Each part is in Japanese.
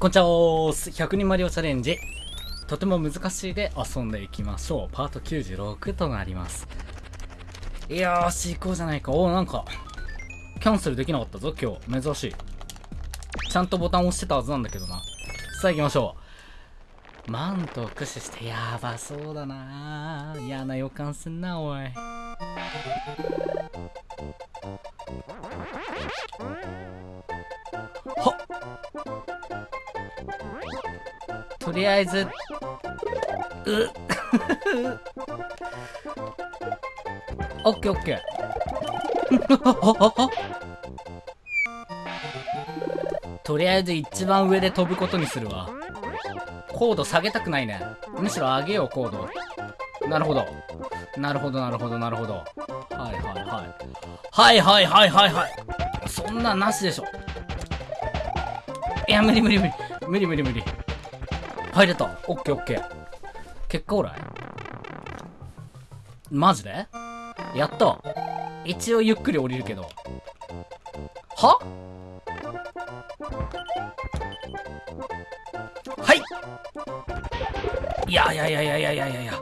こんちゃおーす。100人マリオチャレンジ。とても難しいで遊んでいきましょう。パート96となります。よーし、行こうじゃないか。おー、なんか、キャンセルできなかったぞ、今日。珍しい。ちゃんとボタン押してたはずなんだけどな。さあ行きましょう。マントを駆使してやばそうだな嫌な予感すんな、おい。はっとりあえず、うオッケーオッケー。とりあえず一番上で飛ぶことにするわ。高度下げたくないね。むしろ上げよう、高度。なるほど。なるほど、なるほど、なるほど。はいはいはい。はいはいはいはいはい。そんななしでしょ。いや、無理無理無理。無理無理無理。入れた。オッケーオッケー。結果オーライ？マジで？やった。一応ゆっくり降りるけど。は？はいいやいやいやいやいやいやいやいや。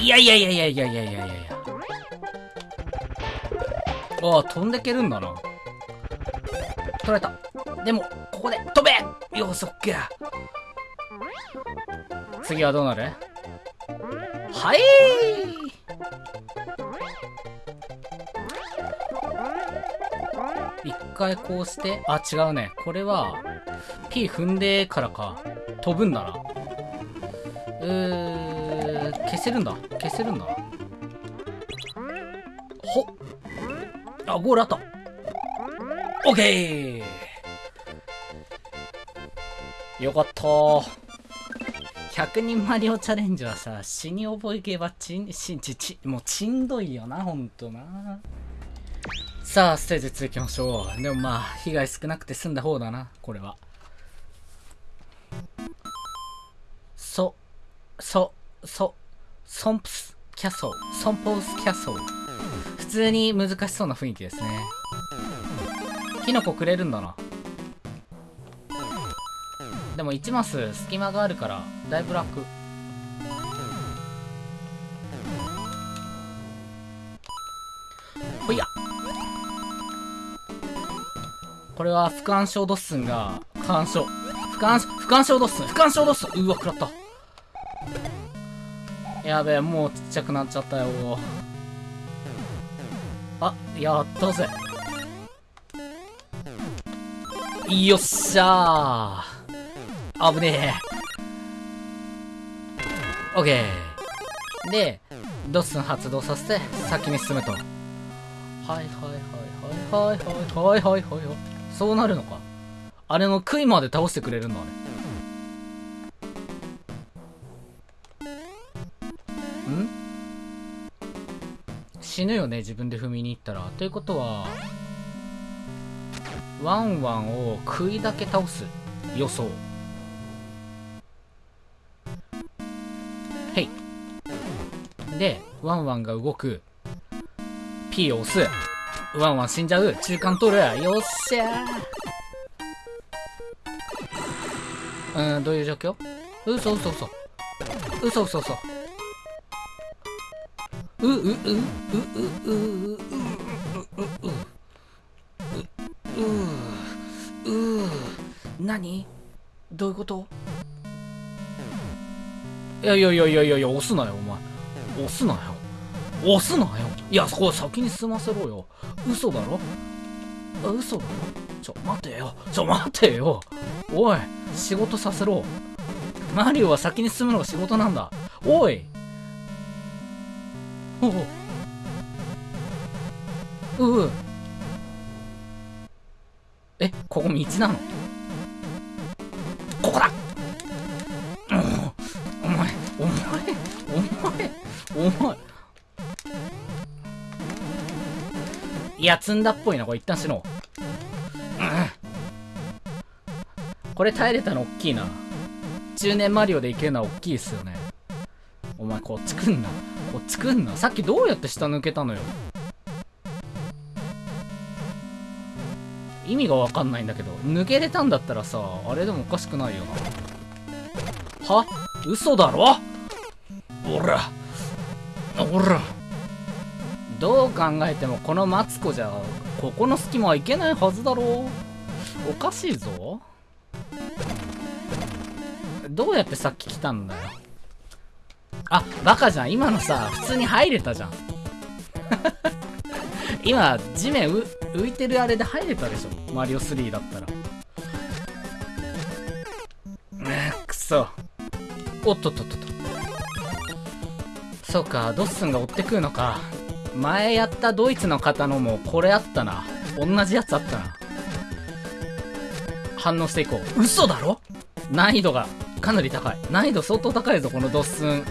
いやいやいやいやいやいやいやいやいや。ああ、飛んでけるんだな。取られた。でも、ここで飛べよし、オッケー。次はどうなる？はい一回こうして、あ、違うね。これは、P 踏んでからか。飛ぶんだな。うー、消せるんだ。消せるんだ。ほっ。あ、ゴールあった。オッケーよかった100人マリオチャレンジはさ、死に覚えけばちん、しん、ち、ち、もうちんどいよな、ほんとな。さあ、ステージ2行きましょう。でもまあ、被害少なくて済んだ方だな、これは。そ、そ、そ、ソンプスキャソル、ソンポースキャソル。普通に難しそうな雰囲気ですね。キノコくれるんだな。でも1マス隙間があるからだいぶ楽。ほいや。これは不干渉ドッスンが干渉。不干不干渉ドッスン。不干渉ドッスン。うわ食らった。やべえもうちっちゃくなっちゃったよ。あやったぜ。よっしゃー。危ねえ。オッケー。で、ドッスン発動させて先に進むと。はいはいはいはいはいはいはいはいはい。そうなるのか。あれの杭まで倒してくれるんだ、あれ。ん？死ぬよね、自分で踏みに行ったら。ということは、ワンワンを杭だけ倒す予想。で、ワンワンが動く。P を押す。ワンワン死んじゃう。中間取る。よっしゃー。うん、どういう状況？嘘嘘嘘。嘘嘘嘘。う、う、う、う、う、う、う、う、う、う、う、う、う、う、何どういうこといやいやいやいやいや、押すなよ、お前。押すなよ。押すなよ。いや、そこ先に済ませろよ。嘘だろ？あ嘘だろ？ちょ、待てよ。ちょ、待てよ。おい、仕事させろ。マリオは先に進むのが仕事なんだ。おい。おう。うう。え、ここ道なの？前、お前。いや、積んだっぽいな。これ一旦死のう。うん。これ耐えれたの大きいな。中年マリオでいけるのは大きいっすよね。お前、こっち来んな。こっち来んな。さっきどうやって下抜けたのよ。意味がわかんないんだけど抜けれたんだったらさあれでもおかしくないよなは？嘘だろ？おらおら。どう考えてもこのマツコじゃここの隙間はいけないはずだろう。おかしいぞ。どうやってさっき来たんだよ。あバカじゃん。今のさ普通に入れたじゃん。今地面浮いてるあれで入れたでしょ。マリオ3だったら。くそ。おっとっとっと。そうか、ドッスンが追ってくるのか。前やったドイツの方のもこれあったな。同じやつあったな。反応していこう。嘘だろ？難易度がかなり高い。難易度相当高いぞ、このドッスン。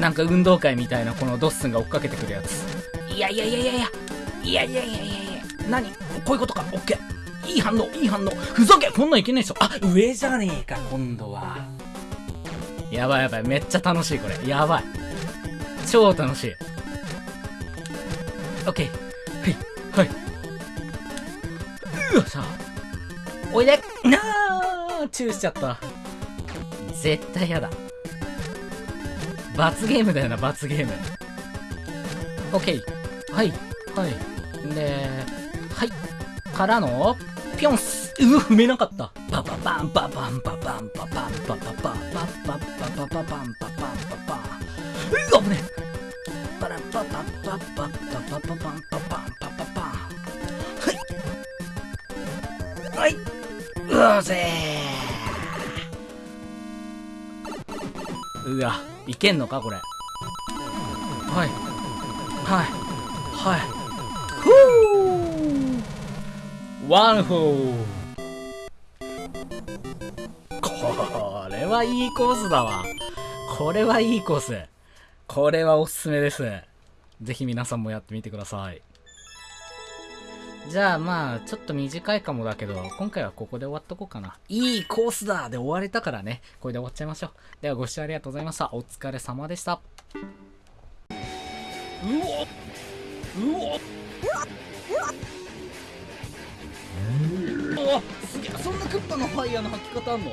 なんか運動会みたいなこのドッスンが追っかけてくるやつ。いやいやいやいやいや。いやいやいやいやいや。何？こういうことか？オッケー。いい反応、いい反応。ふざけこんなんいけないでしょ。あ、上じゃねえか、今度は。やばいやばい。めっちゃ楽しい、これ。やばい。超楽しい。オッケーはい。はい。うわさおいで。なあ。チューしちゃった。絶対やだ。罰ゲームだよな罰ゲーム。オッケーはい。はい。ではい。からのピョンスうわ踏めなかった。パパパンパパンパパンパパンパパパパパパパパパパパパパンパパンパパうわ危ね。えパラパパパパパパパパパパパパパパパン。はい。はい。うわぜうわいけんのかこれ。はい。はい。はい。ふうワンフー。これはいいコースだわ。これはいいコース。これはおすすめですぜひ皆さんもやってみてください。じゃあまあちょっと短いかもだけど今回はここで終わっとこうかな。いいコースだで終われたからね。これで終わっちゃいましょう。ではご視聴ありがとうございました。お疲れ様でした。うおうおうわすげえそんなクッパのファイヤーの吐き方あんの？